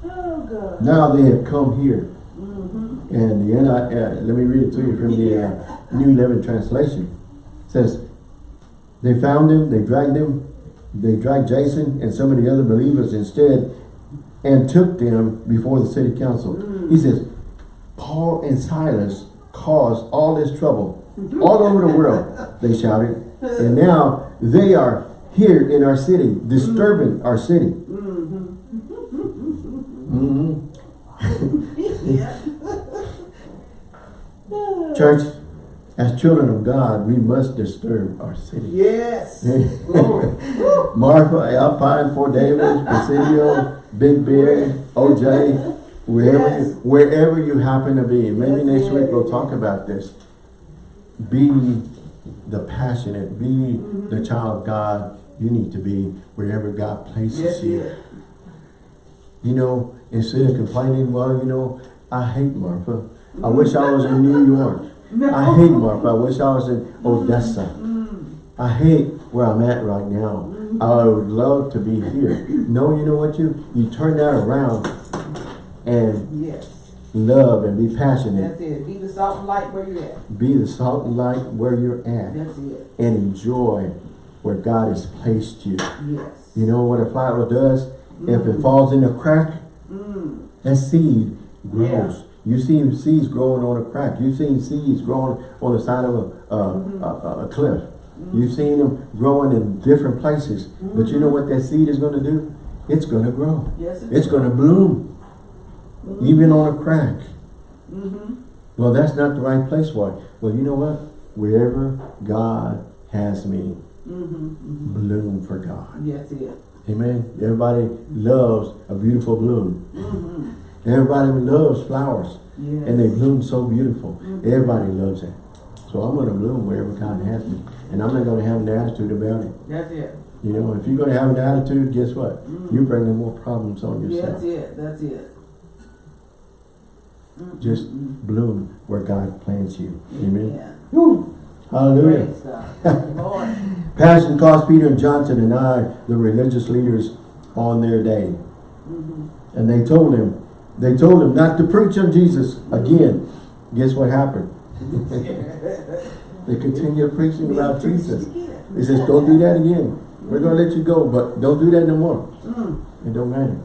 Oh, God. Now they have come here. Mm-hmm. And the NI, uh, let me read it to you from the uh, [LAUGHS] New Living Translation. It says, they found him, they dragged him, they dragged Jason and some of the other believers instead and took them before the city council. He says, Paul and Silas caused all this trouble all over the world, they shouted. And now they are here in our city, disturbing our city. Mhm. [LAUGHS] Church, as children of God, we must disturb our city. Yes. [LAUGHS] Marfa, Alpine, Fort Davis, Presidio, Big Bear, OJ, wherever, Yes. you, wherever you happen to be. Maybe Yes, next week we'll talk about this. Be the passionate, be Mm-hmm. the child of God you need to be wherever God places you. You know, instead of complaining, well, you know, I hate Marfa. I wish I was in New [LAUGHS] York. I hate Marfa. I wish I was in mm-hmm. Odessa. Mm-hmm. I hate where I'm at right now. Mm-hmm. I would love to be here. No, you know what you you turn that around and Yes. love and be passionate. That's it. Be the salt and light where you're at. Be the salt and light where you're at That's it. and enjoy where God has placed you. Yes. You know what a flower does? If it mm. falls in a crack, Mm. that seed grows. Yeah. You see seeds growing on a crack. You've seen seeds growing on the side of a, a, mm-hmm. a, a cliff. Mm. You've seen them growing in different places. But you know mm. what that seed is going to do? It's going to grow. Yes, it It's going to bloom. Even on a crack. Mm-hmm. Well, that's not the right place for it. Well, you know what? Wherever God has me, Mm-hmm. bloom for God. Yes, it. Amen. Everybody loves a beautiful bloom. Mm-hmm. Everybody loves flowers. Yes. And they bloom so beautiful. Everybody loves it. So I'm going to bloom wherever God has me. And I'm not going to have an attitude about it. That's it. You know, if you're going to have an attitude, guess what? You're bringing more problems on yourself. That's it. That's it. Mm-hmm. Just bloom where God plants you. Amen. Yeah. Hallelujah. Praise God. Thank you, Lord. [LAUGHS] Passion caused Peter and John to deny the religious leaders on their day. Mm-hmm. And they told him, they told him not to preach on Jesus again. Guess what happened? [LAUGHS] They continued preaching about Jesus. He says, don't do that again. We're going to let you go, but don't do that no more. Mm. It don't matter.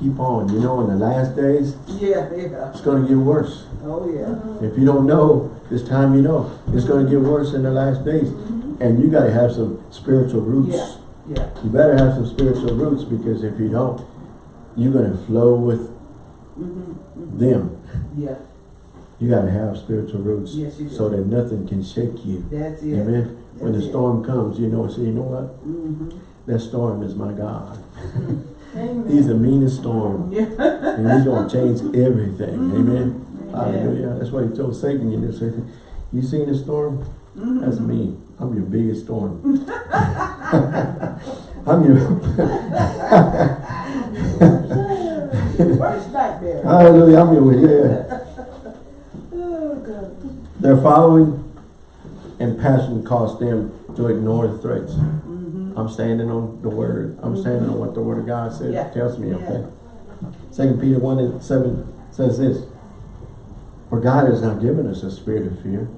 Keep on. You know, in the last days, Yeah, yeah. it's going to get worse. Oh, yeah. If you don't know, this time you know. It's going to get worse in the last days. And you got to have some spiritual roots. Yeah. Yeah. You better have some spiritual roots because if you don't, you're going to flow with Mm-hmm. them. Yeah. You got to have spiritual roots Yes, you do. so that nothing can shake you. That's it. Amen. When the it. storm comes, you know, say, you know what? Mm-hmm. That storm is my God. Amen. He's the meanest storm. [LAUGHS] Yeah. And he's going to change everything. Amen. Hallelujah. That's why he told Satan, you know, Satan, you seen the storm? Mm-hmm. That's me. I'm your biggest storm. [LAUGHS] [LAUGHS] I'm your Worst nightmare. Hallelujah, I'm your yeah. Oh, God. Their following and passion caused them to ignore the threats. I'm standing on the word. I'm standing on what the word of God says, Yeah. tells me, Yeah. okay? Second Peter 1 and 7 says this. For God has not given us a spirit of fear,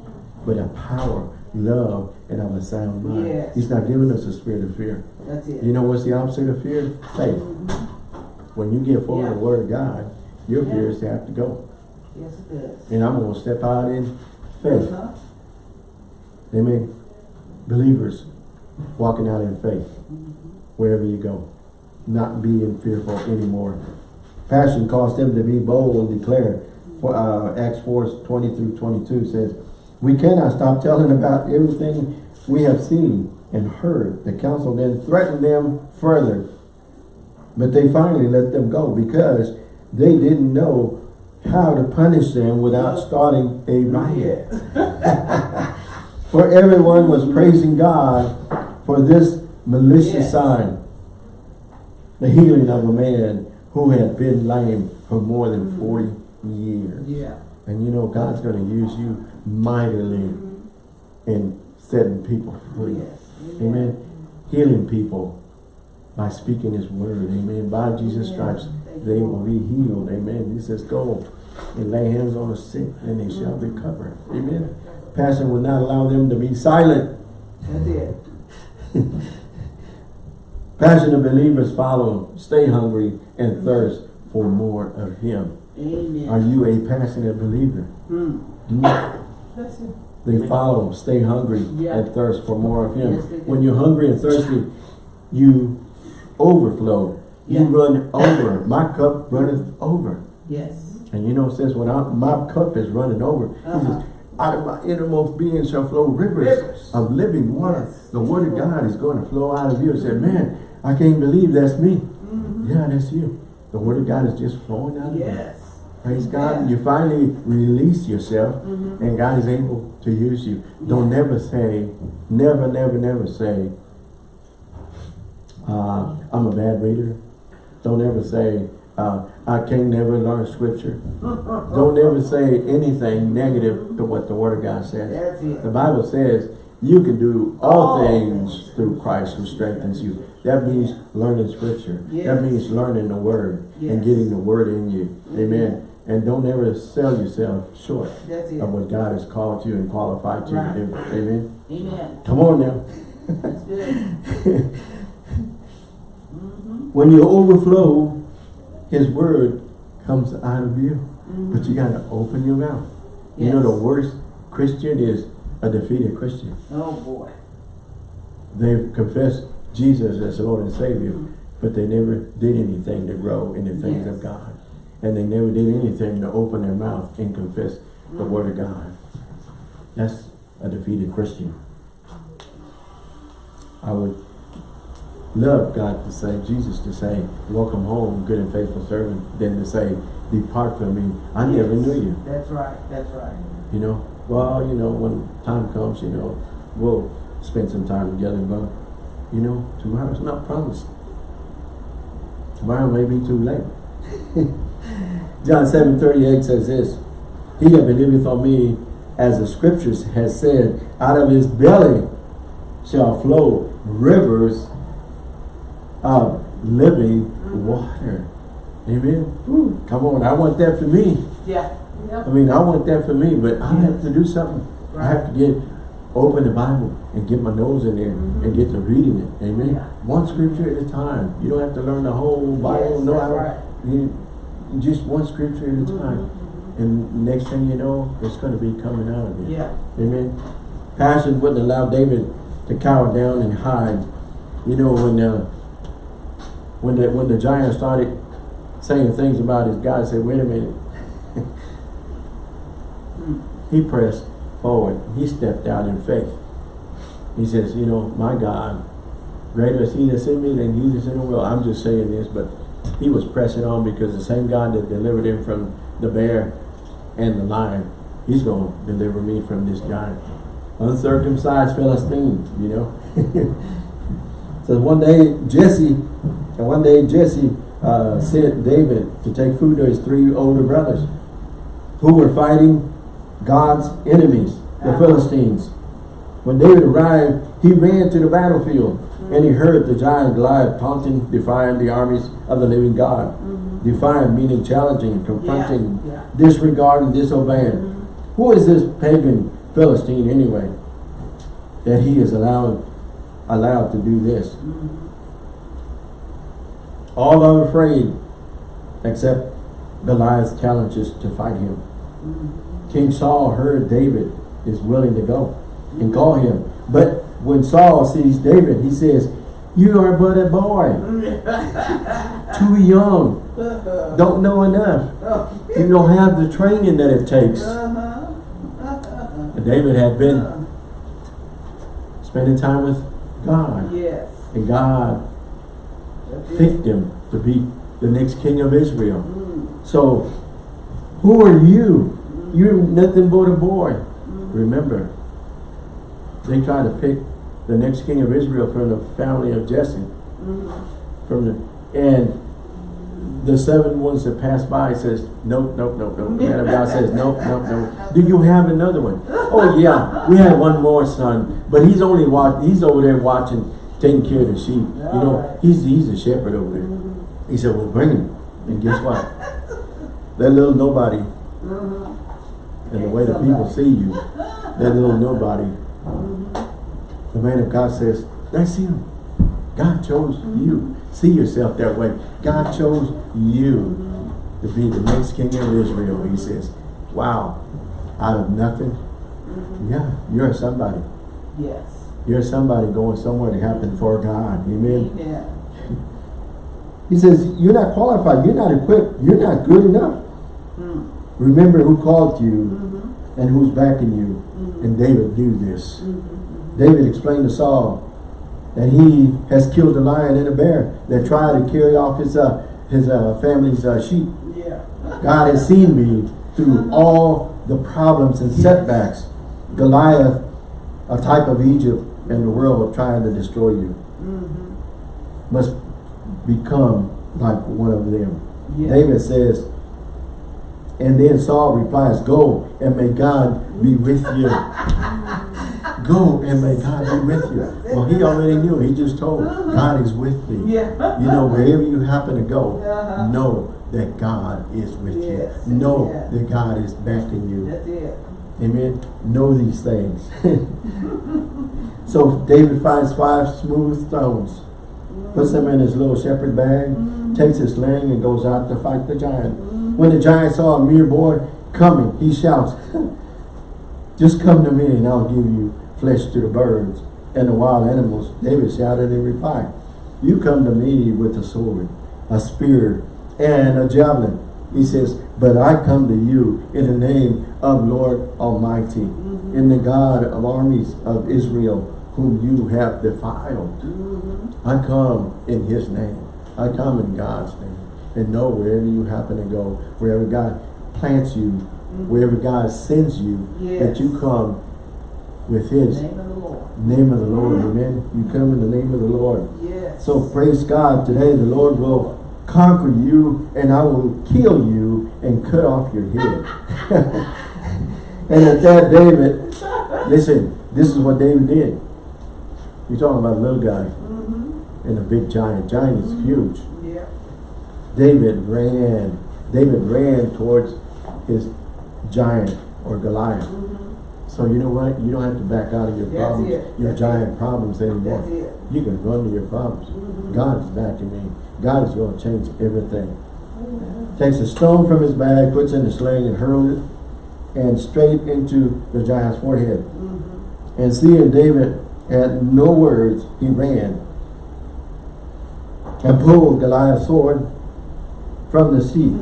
but a power, love, and of a sound mind. Yes. He's not giving us a spirit of fear. That's it. You know what's the opposite of fear? Faith. Mhm. When you get full of the word of God, your Yeah. fears have to go. Yes, it does. And I'm going to step out in faith. Uh-huh. Amen. Believers walking out in faith wherever you go, not being fearful anymore. Passion caused them to be bold and declare. Uh, Acts 4, 20 through 22 says, We cannot stop telling about everything we have seen and heard. The council then threatened them further. But they finally let them go because they didn't know how to punish them without starting a riot. [LAUGHS] For everyone was praising God for this malicious Yes. sign. The healing of a man who had been lame for more than mm-hmm. 40 years. Yeah. And you know, God's going to use you mightily mm-hmm. in setting people free. Yes. Amen. Mm-hmm. Healing people by speaking his word. Amen. By Jesus' Yeah. stripes, they will be healed. Amen. He says, go and lay hands on the sick and they shall recover. Amen. Passion will not allow them to be silent. That's it. [LAUGHS] Passionate believers follow, stay hungry and thirst for more of him. Amen. Are you a passionate believer? Do you- They follow, stay hungry Yeah. and thirst for more of him. Yes, when you're hungry and thirsty, you overflow. You run over. My cup runneth over. Yes. And you know, says when I, my cup is running over, he Uh-huh. says, out of my innermost being shall flow rivers, of living water. Yes. The word of God is going to flow out of you. I said, man, I can't believe that's me. Mhm. Yeah, that's you. The word of God is just flowing out of you. Yes. Praise God. You finally release yourself Mhm. and God is able to use you. Don't never say, never, never, never say, uh, I'm a bad reader. Don't ever say, uh, I can never learn scripture. Don't ever say anything negative to what the word of God says. The Bible says you can do all All things things. through Christ who strengthens you. That means learning scripture. Yes. That means learning the word and getting the word in you. Amen. And don't ever sell yourself short of what God has called you and qualified you Right. to do. Amen. Amen. Come on now. That's good. [LAUGHS] Mm-hmm. When you overflow, his word comes out of you. Mm-hmm. But you gotta open your mouth. You know the worst Christian is a defeated Christian. Oh, boy. They've confessed Jesus as Lord and Savior, but they never did anything to grow in the things Yes. of God. And they never did anything to open their mouth and confess the word of God. That's a defeated Christian. I would love God to say, Jesus to say, welcome home, good and faithful servant, than to say, depart from me, I never knew you. That's right. That's right. You know, well, you know, when time comes, you know, we'll spend some time together, but, you know, tomorrow's not promised. Tomorrow may be too late. [LAUGHS] John seven thirty eight says this, He that believeth on me, as the scriptures has said, out of his belly shall flow rivers of living water. Amen. Woo, come on, I want that for me. Yeah. I mean, I want that for me, but I have to do something. I have to get, open the Bible and get my nose in there and get to reading it. Amen. Yeah. One scripture at a time. You don't have to learn the whole Bible. Yes, that's how. right. You, just one scripture at a Mm-hmm. time. And next thing you know, it's going to be coming out of you. Yeah. Amen. Passion wouldn't allow David to cower down and hide. You know, when uh, when the when the giant started saying things about his God, said, wait a minute. [LAUGHS] he pressed forward. He stepped out in faith. He says, you know, my God, greater is he that's in me than he that's in the world. I'm just saying this, but he was pressing on because the same God that delivered him from the bear and the lion. He's going to deliver me from this giant. Uncircumcised Philistine, you know. [LAUGHS] so one day Jesse, and one day Jesse uh, sent David to take food to his three older brothers who were fighting God's enemies, the. Philistines. When David arrived, he ran to the battlefield and he mm-hmm. heard the giant Goliath taunting, defying the armies of the living God. Mm-hmm. Defying meaning challenging, confronting, Yeah, yeah. disregarding, disobeying. Mm-hmm. Who is this pagan Philistine anyway? That he is allowed allowed to do this. All are afraid except Goliath's challenges to fight him. King Saul heard David is willing to go and call him. But when Saul sees David, he says, You are but a boy, [LAUGHS] too young, don't know enough. You don't have the training that it takes. Uh-huh. And David had been uh-huh. spending time with God, Yes. and God picked him to be the next king of Israel. Mm, So, who are you? You're nothing but a boy. Remember, they tried to pick the next king of Israel from the family of Jesse. mm. From the and the seven ones that passed by says, nope, nope, nope, nope. The man of God says, nope, nope, nope. Do you have another one? Oh yeah, we had one more son, but he's only watch. He's over there watching, taking care of the sheep. You know, he's he's a shepherd over there. He said, well, bring him. And guess what? That little nobody, and the way the people see you, that little nobody, the man of God says, that's him. God chose you. See yourself that way. God chose you to be the next king of Israel. He says, wow, out of nothing. Yeah, you're somebody. Yes. You're somebody going somewhere to happen for God. Amen. Yeah. [LAUGHS] He says, you're not qualified. You're not equipped. You're not good enough. Mm. Remember who called you Mm-hmm. and who's backing you. And David knew this. David explained to Saul that he has killed a lion and a bear that tried to carry off his uh, his uh, family's uh, sheep. Yeah. God has seen me through all the problems and setbacks. Goliath, a type of Egypt and the world trying to destroy you, Mm-hmm. must become like one of them. Yeah. David says, and then Saul replies, Go and may God be with you. [LAUGHS] Go and may God be with you. Well, he already knew. He just told, God is with me. Yeah. You know, wherever you happen to go, Uh-huh. know that God is with Yes. you. Know Yeah. that God is backing you. That's it. Amen. Know these things. [LAUGHS] so David finds five smooth stones, puts them in his little shepherd bag, takes his sling and goes out to fight the giant. When the giant saw a mere boy coming, he shouts, [LAUGHS] Just come to me and I'll give you flesh to the birds and the wild animals. David shouted in reply, You come to me with a sword, a spear, and a javelin. He says, But I come to you in the name of Lord Almighty, mm-hmm. in the God of armies of Israel, whom you have defiled. Mm-hmm. I come in his name. I come in God's name. And know wherever you happen to go, wherever God plants you, mm-hmm. wherever God sends you, that you come with his Name of the Lord. name of the Lord. Amen. You come in the name of the Lord. Yes. So praise God. Today the Lord will conquer you and I will kill you and cut off your head. [LAUGHS] and at that David, listen, this is what David did. You're talking about a little guy Mm-hmm. and a big giant. Giant is huge. Yeah. David ran. David ran towards his giant or Goliath. Mm-hmm. So you know what? You don't have to back out of your That's problems, it. your That's giant problems anymore. It. You can run to your problems. Mhm. God is backing me. God is going to change everything. Takes a stone from his bag, puts in the sling and hurls it and straight into the giant's forehead. Mm-hmm. And seeing David had no words, he ran and pulled Goliath's sword from the sheath.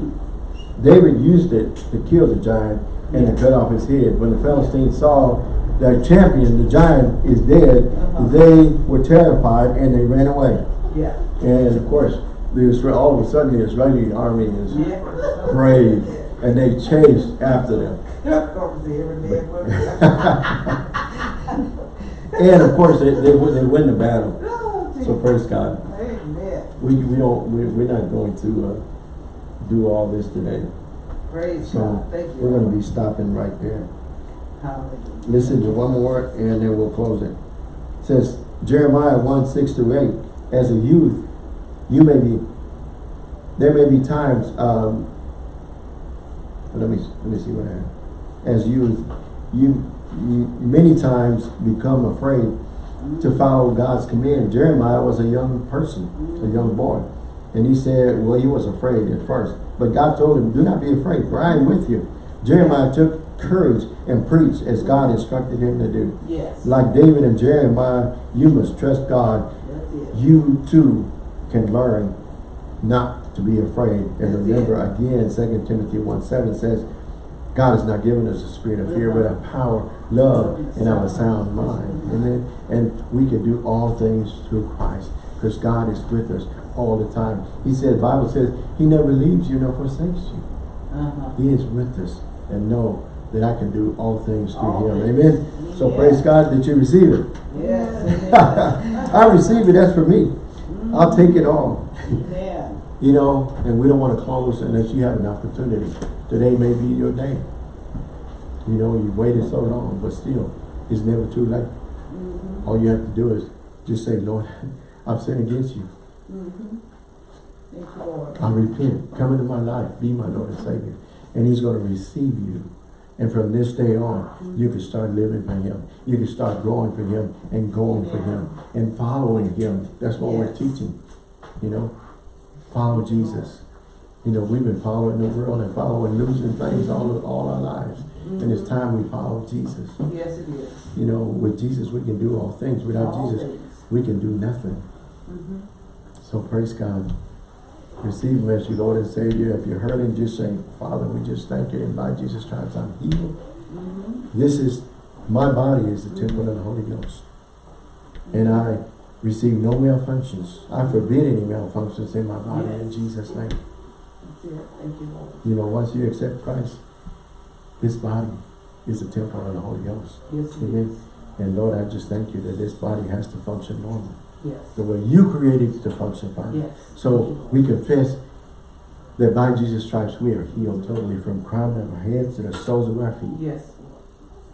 David used it to kill the giant and to cut off his head. When the Philistines saw their champion, the giant, is dead, Uh-huh. they were terrified and they ran away. Yeah. And of course, the Israel, all of a sudden the Israeli army is Yeah. brave. and they chased after them. Comes every man for [LAUGHS] And of course, they, they, win- they win the battle. Oh, So praise God. Amen. We, we don't, we, we're not going to, uh, do all this today. Praise So God. Thank you. we're gonna be stopping right there. Hallelujah. Listen to one more and then we'll close it. It says Jeremiah 1, 6 to 8, as a youth, you may be, there may be times, um, let me, let me see what I have. As youth, you, you many times become afraid to follow God's command. Jeremiah was a young person, a young boy. And he said, well, he was afraid at first. But God told him, do not be afraid, for I am with you. Jeremiah took courage and preached as God instructed him to do. Yes. Like David and Jeremiah, you must trust God. It. You too can learn not to be afraid. And That's remember again, 2 Timothy 1 7 says, God has not given us a spirit of fear, but of power, love, and of a sound mind. Amen. And we can do all things through Christ because God is with us all the time. He said, Bible says, He never leaves you nor forsakes you. Uh-huh. He is with us and know that I can do all things through All Him. things. Amen. So Yeah. praise God that you receive it. Yes. [LAUGHS] I receive it, that's for me. I'll take it all. Amen. [LAUGHS] You know, and we don't want to close unless you have an opportunity. Today may be your day. You know, you waited so long, but still, it's never too late. Mhm. All you have to do is just say, Lord, [LAUGHS] I've sinned against you. Mhm. Thank you, Lord. I repent. Come into my life. Be my Lord and Savior. And He's going to receive you. And from this day on, you can start living for Him. You can start growing for Him and going for Him and following Him. That's what we're teaching. You know, follow Jesus. You know, we've been following the world and following losing things all, all our lives. And it's time we follow Jesus. Yes, it is. You know, with Jesus, we can do all things. Without All Jesus, things. we can do nothing. Mhm. So praise God. Receive as your Lord and Savior. If you're hurting, just say, Father, we just thank you. And by Jesus' stripes, I'm healed. Mhm. This is, my body is the temple of the Holy Ghost. And I receive no malfunctions. I forbid any malfunctions in my body in Jesus' name. Thank you, Lord. You know, once you accept Christ, this body is the temple of the Holy Ghost. Yes, it Amen. is. And Lord, I just thank you that this body has to function normal. Yes. The way you created it to function, Father. Yes. So we confess that by Jesus' stripes we are healed totally from crown of our heads to the soles of our feet. Yes.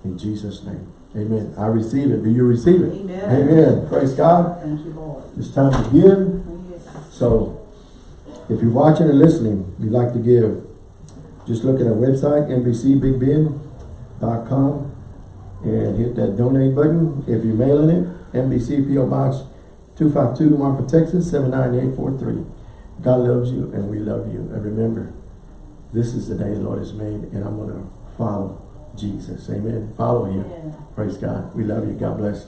In Jesus' name. Amen. I receive it. Do you receive it? Amen. Amen. Praise God. Thank you, Lord. It's time to give. Yes. So if you're watching or listening, you'd like to give, just look at our website, NBCBigBend.com and hit that donate button. If you're mailing it, NBC PO Box 252 Marfa, Texas 79843. God loves you and we love you. And remember, this is the day the Lord has made and I'm going to follow Jesus. Amen. Follow him. Yeah. Praise God. We love you. God bless.